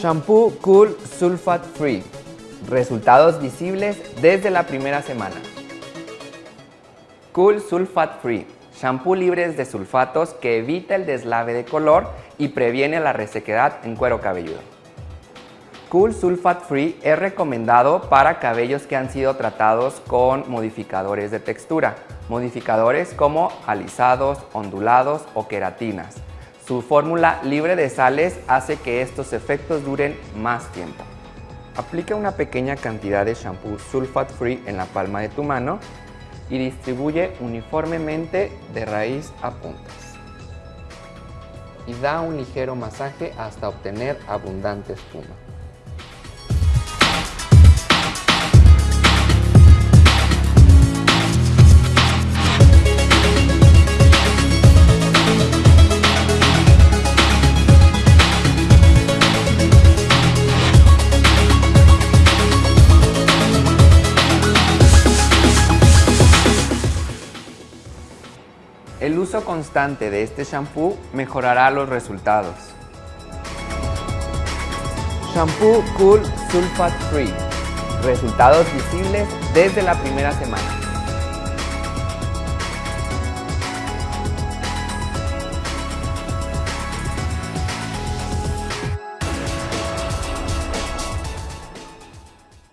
Shampoo Cool Sulfate Free. Resultados visibles desde la primera semana. Cool Sulfate Free. Shampoo libre de sulfatos que evita el deslave de color y previene la resequedad en cuero cabelludo. Cool Sulfate Free es recomendado para cabellos que han sido tratados con modificadores de textura, modificadores como alisados, ondulados o queratinas. Su fórmula libre de sales hace que estos efectos duren más tiempo. Aplica una pequeña cantidad de shampoo sulfate free en la palma de tu mano y distribuye uniformemente de raíz a puntas. Y da un ligero masaje hasta obtener abundante espuma. El uso constante de este shampoo mejorará los resultados. Shampoo Cool Sulfate Free. Resultados visibles desde la primera semana.